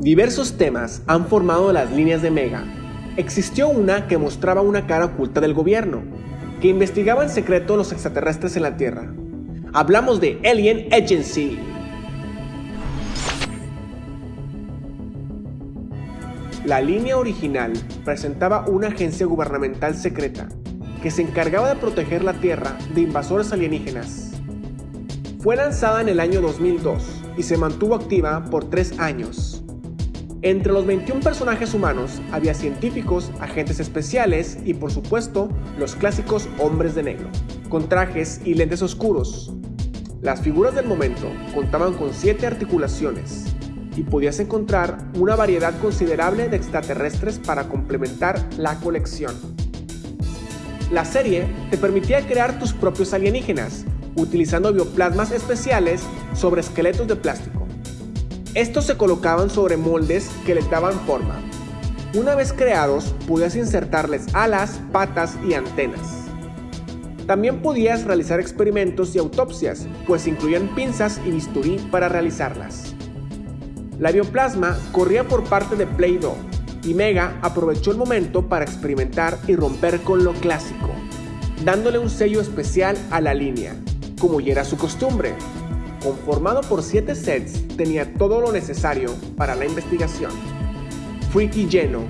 Diversos temas han formado las líneas de Mega. Existió una que mostraba una cara oculta del gobierno, que investigaba en secreto los extraterrestres en la Tierra. Hablamos de Alien Agency. La línea original presentaba una agencia gubernamental secreta que se encargaba de proteger la Tierra de invasores alienígenas. Fue lanzada en el año 2002 y se mantuvo activa por tres años. Entre los 21 personajes humanos había científicos, agentes especiales y por supuesto los clásicos hombres de negro, con trajes y lentes oscuros. Las figuras del momento contaban con 7 articulaciones y podías encontrar una variedad considerable de extraterrestres para complementar la colección. La serie te permitía crear tus propios alienígenas, utilizando bioplasmas especiales sobre esqueletos de plástico. Estos se colocaban sobre moldes que les daban forma. Una vez creados, podías insertarles alas, patas y antenas. También podías realizar experimentos y autopsias, pues incluían pinzas y bisturí para realizarlas. La bioplasma corría por parte de Play-Doh y Mega aprovechó el momento para experimentar y romper con lo clásico, dándole un sello especial a la línea, como ya era su costumbre. Conformado por 7 sets, tenía todo lo necesario para la investigación. Freaky lleno,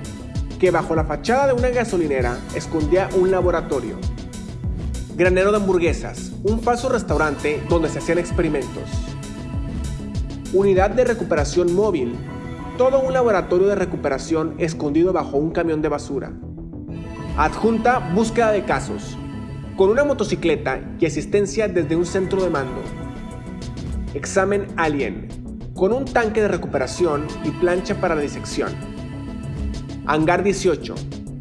que bajo la fachada de una gasolinera escondía un laboratorio. Granero de hamburguesas, un falso restaurante donde se hacían experimentos. Unidad de recuperación móvil, todo un laboratorio de recuperación escondido bajo un camión de basura. Adjunta búsqueda de casos, con una motocicleta y asistencia desde un centro de mando. Examen Alien, con un tanque de recuperación y plancha para la disección. Hangar 18.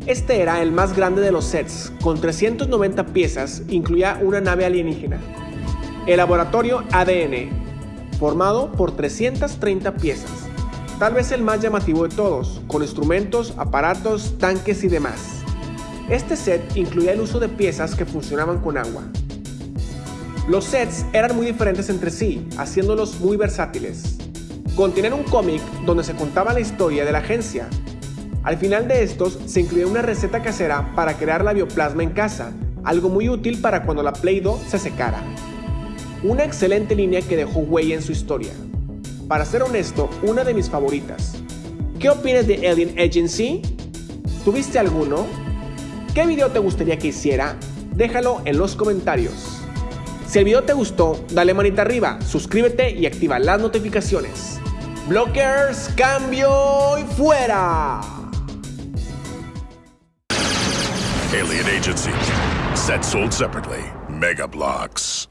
Este era el más grande de los sets, con 390 piezas, incluía una nave alienígena. El laboratorio ADN, formado por 330 piezas, tal vez el más llamativo de todos, con instrumentos, aparatos, tanques y demás. Este set incluía el uso de piezas que funcionaban con agua. Los sets eran muy diferentes entre sí, haciéndolos muy versátiles. Contienen un cómic donde se contaba la historia de la agencia. Al final de estos se incluía una receta casera para crear la bioplasma en casa, algo muy útil para cuando la Play-Doh se secara. Una excelente línea que dejó huella en su historia. Para ser honesto, una de mis favoritas. ¿Qué opinas de Alien Agency? ¿Tuviste alguno? ¿Qué video te gustaría que hiciera? Déjalo en los comentarios. Si el video te gustó, dale manita arriba, suscríbete y activa las notificaciones. Blockers, cambio y fuera. Alien Agency. Set sold separately. Mega Blocks.